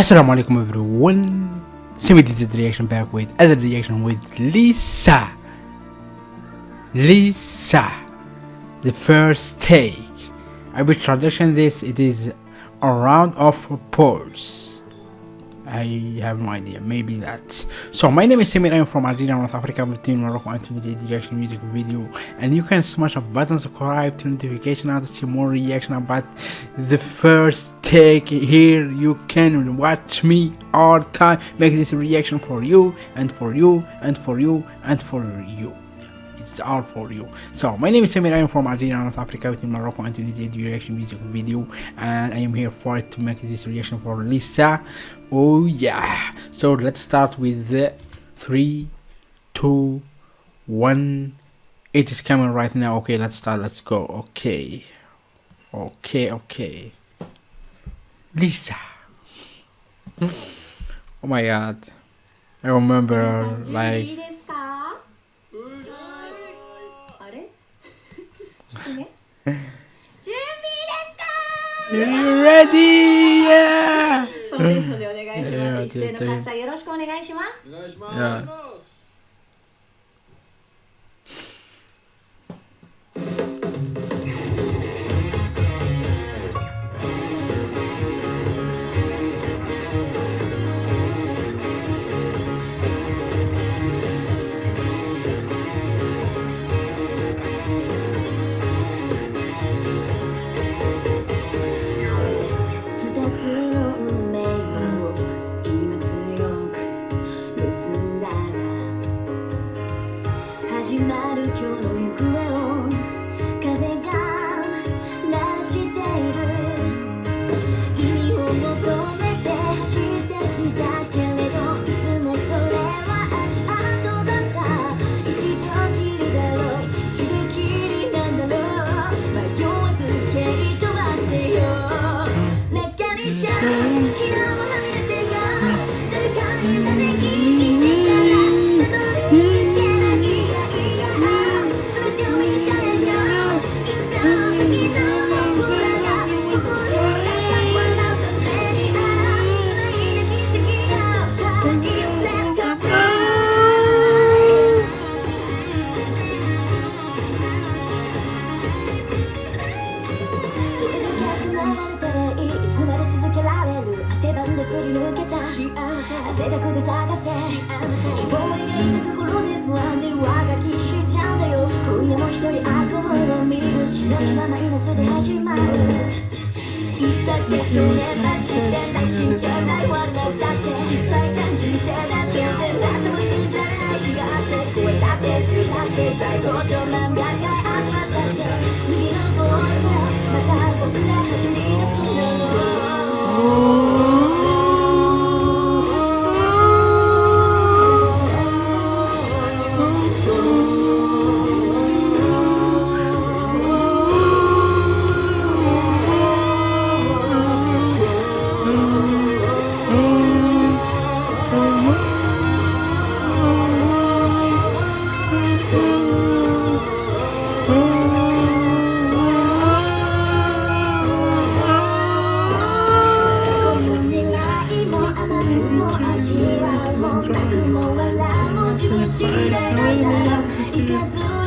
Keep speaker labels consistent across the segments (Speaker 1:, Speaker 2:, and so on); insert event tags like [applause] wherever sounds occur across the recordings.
Speaker 1: Assalamu alaikum everyone. Semi did reaction back with other reaction with Lisa. Lisa. The first take. I will transition this. It is a round of applause. I have no idea. Maybe that. So my name is Samir. I'm from Algeria, North Africa, between Morocco and Tunisia. Reaction music video, and you can smash a button, subscribe to notification, and to see more reaction about the first take. Here you can watch me all time. Make this reaction for you and for you and for you and for you it's all for you. So my name is Samir. I'm from Algeria North Africa between Morocco and Tunisia reaction music video. And I am here for it to make this reaction for Lisa. Oh yeah. So let's start with the three two one. It is coming right now. Okay let's start. Let's go. Okay. Okay okay. Lisa. [laughs] Oh my god. I remember like
Speaker 2: 準備ですか You ready?
Speaker 1: Yeah!
Speaker 2: そのテンションでお願いします。一斉の喝采よろしくお願いします。お願
Speaker 3: いし
Speaker 1: ます。
Speaker 2: 贅沢で探せ希望を描いたところで不安で上書きしちゃうんだよ今夜も一人悪夢を見る気持ちはマイナスで始まるいつだって少年らしんてない真剣ない悪なくたって失敗感人生だって全然だっても信じられない日があって声だって振だって最高潮な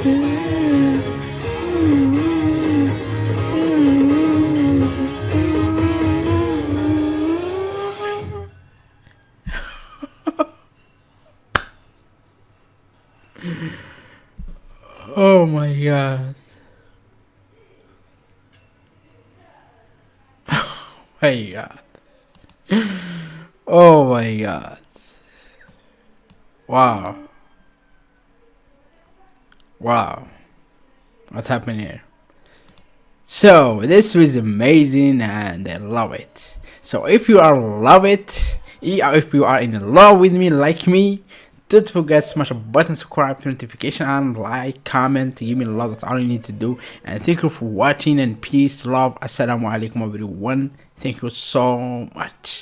Speaker 2: [laughs]
Speaker 1: oh my god. [laughs] Oh my god. [laughs] Oh my god. Wow. Wow. What happened here? So this was amazing and I love it. So if you are love it, if you are in love with me like me, don't forget smash a button, subscribe, notification, and like, comment, give me love. That's all you need to do. And thank you for watching and peace, love. Assalamu alaikum everyone. Thank you so much.